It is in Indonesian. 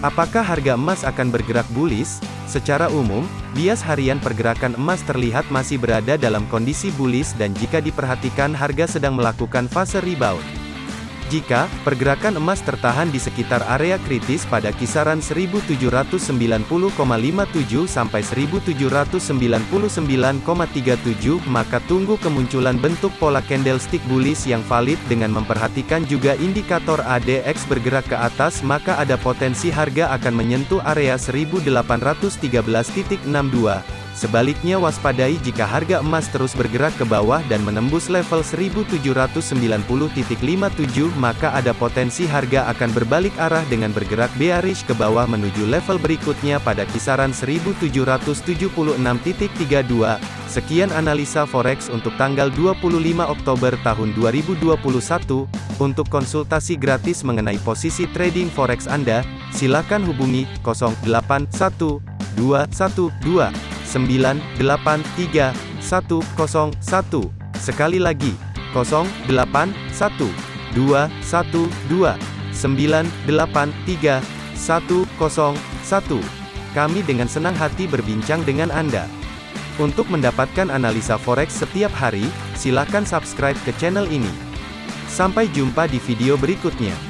Apakah harga emas akan bergerak bullish? Secara umum, bias harian pergerakan emas terlihat masih berada dalam kondisi bullish dan jika diperhatikan harga sedang melakukan fase rebound. Jika pergerakan emas tertahan di sekitar area kritis pada kisaran 1790,57 sampai 1799,37 maka tunggu kemunculan bentuk pola candlestick bullish yang valid dengan memperhatikan juga indikator ADX bergerak ke atas maka ada potensi harga akan menyentuh area 1813.62 Sebaliknya waspadai jika harga emas terus bergerak ke bawah dan menembus level 1790.57 maka ada potensi harga akan berbalik arah dengan bergerak bearish ke bawah menuju level berikutnya pada kisaran 1776.32. Sekian analisa forex untuk tanggal 25 Oktober tahun 2021. Untuk konsultasi gratis mengenai posisi trading forex Anda, silakan hubungi 081212 983 101. Sekali lagi, 081 212 983 101. Kami dengan senang hati berbincang dengan Anda. Untuk mendapatkan analisa forex setiap hari, silakan subscribe ke channel ini. Sampai jumpa di video berikutnya.